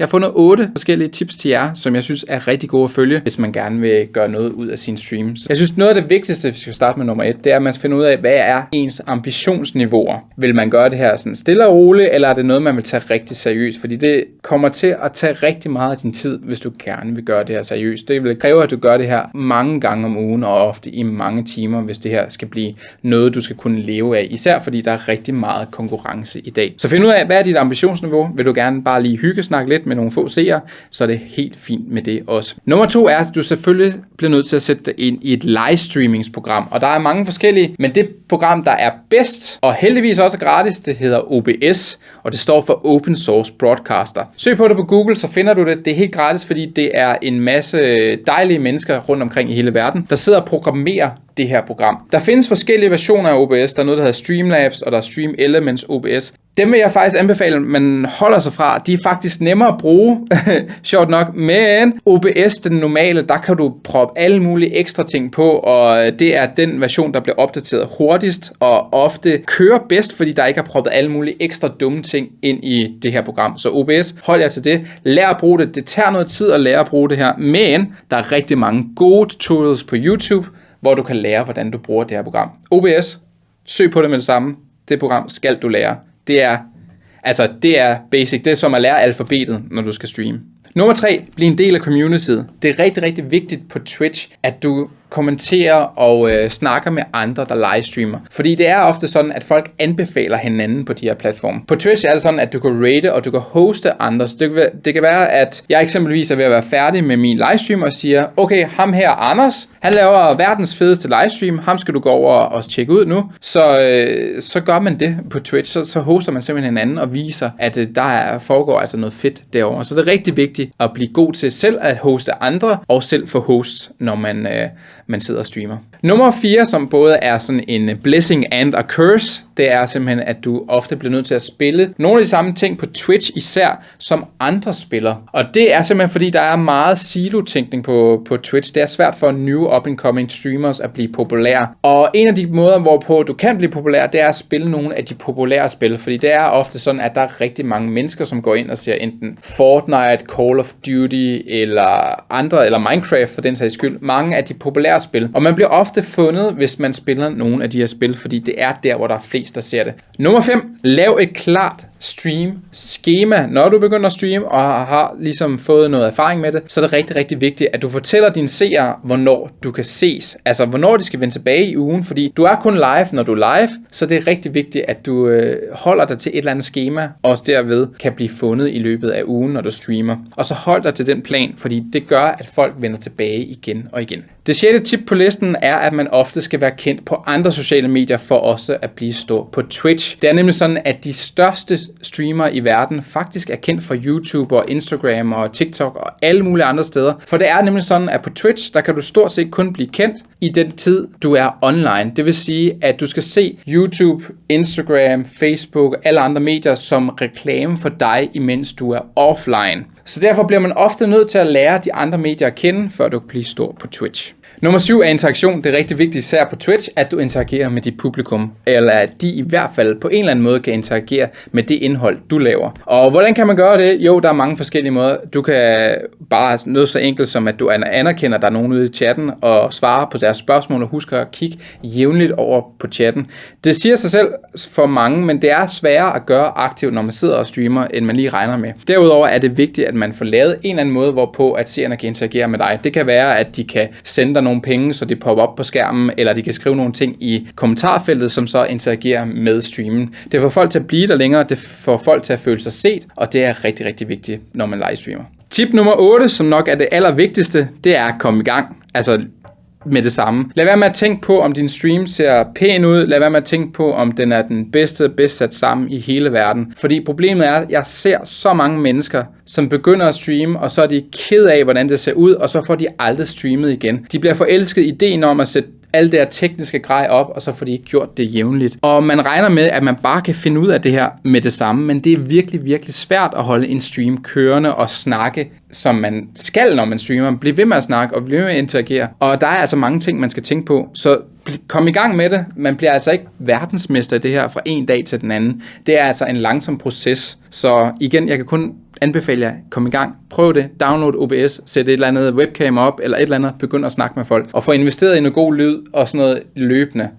Jeg har fundet otte forskellige tips til jer, som jeg synes er rigtig gode at følge, hvis man gerne vil gøre noget ud af sin streams. Jeg synes, noget af det vigtigste, hvis vi skal starte med nummer et, det er, at man skal finde ud af, hvad er ens ambitionsniveauer. Vil man gøre det her sådan stille og roligt, eller er det noget, man vil tage rigtig seriøst? Fordi det kommer til at tage rigtig meget af din tid, hvis du gerne vil gøre det her seriøst. Det vil kræve, at du gør det her mange gange om ugen, og ofte i mange timer, hvis det her skal blive noget, du skal kunne leve af. Især fordi der er rigtig meget konkurrence i dag. Så find ud af, hvad er dit ambitionsniveau? Vil du gerne bare lige hygge snakke lidt med nogle få seere, så er det helt fint med det også. Nummer to er, at du selvfølgelig bliver nødt til at sætte dig ind i et livestreamingsprogram. Og der er mange forskellige, men det program, der er bedst, og heldigvis også gratis, det hedder OBS, og det står for Open Source Broadcaster. Søg på det på Google, så finder du det. Det er helt gratis, fordi det er en masse dejlige mennesker rundt omkring i hele verden, der sidder og programmerer det her program. Der findes forskellige versioner af OBS. Der er noget, der hedder Streamlabs, og der er Stream Elements OBS. Dem vil jeg faktisk anbefale, at man holder sig fra. De er faktisk nemmere at bruge, sjovt nok. Men OBS, den normale, der kan du proppe alle mulige ekstra ting på, og det er den version, der bliver opdateret hurtigst, og ofte kører bedst, fordi der ikke er proppet alle mulige ekstra dumme ting ind i det her program. Så OBS, hold jer til det. Lær at bruge det. Det tager noget tid at lære at bruge det her, men der er rigtig mange gode tutorials på YouTube, hvor du kan lære, hvordan du bruger det her program. OBS, søg på det med det samme. Det program skal du lære. Det er, altså, det er basic. Det er som at lære alfabetet, når du skal streame. Nummer 3. Bliv en del af communityet. Det er rigtig, rigtig vigtigt på Twitch, at du kommenterer og øh, snakker med andre, der livestreamer. Fordi det er ofte sådan, at folk anbefaler hinanden på de her platforme. På Twitch er det sådan, at du kan rate og du kan hoste andre. Så det, kan, det kan være, at jeg eksempelvis er ved at være færdig med min livestream og siger, okay, ham her, Anders, han laver verdens fedeste livestream, ham skal du gå over og tjekke ud nu. Så, øh, så gør man det på Twitch, så, så hoster man simpelthen hinanden og viser, at øh, der er, foregår altså noget fedt derovre. Så det er rigtig vigtigt at blive god til selv at hoste andre og selv få host, når man, øh, man sidder og streamer. Nummer 4, som både er sådan en blessing and a curse, det er simpelthen, at du ofte bliver nødt til at spille nogle af de samme ting på Twitch især, som andre spiller. Og det er simpelthen, fordi der er meget silo-tænkning på, på Twitch. Det er svært for new up-and-coming streamers at blive populære. Og en af de måder, hvorpå du kan blive populær, det er at spille nogle af de populære spil. Fordi det er ofte sådan, at der er rigtig mange mennesker, som går ind og ser enten Fortnite, Call of Duty eller andre, eller Minecraft for den sags skyld. Mange af de populære spil. Og man bliver ofte fundet, hvis man spiller nogle af de her spil, fordi det er der, hvor der er flest, der ser det. Nummer 5. Lav et klart stream schema. Når du begynder at streame og har ligesom fået noget erfaring med det, så er det rigtig, rigtig vigtigt, at du fortæller dine seere, hvornår du kan ses. Altså, hvornår de skal vende tilbage i ugen, fordi du er kun live, når du er live, så det er rigtig vigtigt, at du øh, holder dig til et eller andet schema, og også derved kan blive fundet i løbet af ugen, når du streamer. Og så hold dig til den plan, fordi det gør, at folk vender tilbage igen og igen. Det sjette tip på listen er, at man ofte skal være kendt på andre sociale medier for også at blive stor på Twitch. Det er nemlig sådan, at de største streamer i verden faktisk er kendt fra YouTube og Instagram og TikTok og alle mulige andre steder. For det er nemlig sådan, at på Twitch, der kan du stort set kun blive kendt i den tid, du er online. Det vil sige, at du skal se YouTube, Instagram, Facebook og alle andre medier som reklame for dig, imens du er offline. Så derfor bliver man ofte nødt til at lære de andre medier at kende, før du kan blive stor på Twitch. Nummer 7 er interaktion. Det er rigtig vigtigt, især på Twitch, at du interagerer med dit publikum, eller at de i hvert fald på en eller anden måde kan interagere med det indhold, du laver. Og hvordan kan man gøre det? Jo, der er mange forskellige måder. Du kan bare noget så enkelt som, at du anerkender, at der er nogen ude i chatten, og svarer på deres spørgsmål, og husker at kigge jævnligt over på chatten. Det siger sig selv for mange, men det er sværere at gøre aktivt, når man sidder og streamer, end man lige regner med. Derudover er det vigtigt, at man får lavet en eller anden måde, hvorpå at seerne kan interagere med dig. Det kan være, at de kan sende dig nogle penge, så det popper op på skærmen, eller de kan skrive nogle ting i kommentarfeltet, som så interagerer med streamen. Det får folk til at blive der længere, det får folk til at føle sig set, og det er rigtig, rigtig vigtigt, når man livestreamer. Tip nummer 8, som nok er det allervigtigste, det er at komme i gang. Altså med det samme. Lad være med at tænke på, om din stream ser pæn ud. Lad være med at tænke på, om den er den bedste, bedst sat sammen i hele verden. Fordi problemet er, at jeg ser så mange mennesker, som begynder at streame, og så er de ked af, hvordan det ser ud, og så får de aldrig streamet igen. De bliver forelsket i ideen om at sætte alt det her tekniske grej op, og så får de ikke gjort det jævnligt. Og man regner med, at man bare kan finde ud af det her med det samme, men det er virkelig, virkelig svært at holde en stream kørende og snakke, som man skal, når man streamer. Bliv ved med at snakke og bliv ved med at interagere. Og der er altså mange ting, man skal tænke på. Så kom i gang med det. Man bliver altså ikke verdensmester i det her fra en dag til den anden. Det er altså en langsom proces. Så igen, jeg kan kun anbefale jer, kom i gang, prøv det, download OBS, sæt et eller andet webcam op, eller et eller andet, begynd at snakke med folk, og få investeret i noget god lyd og sådan noget løbende.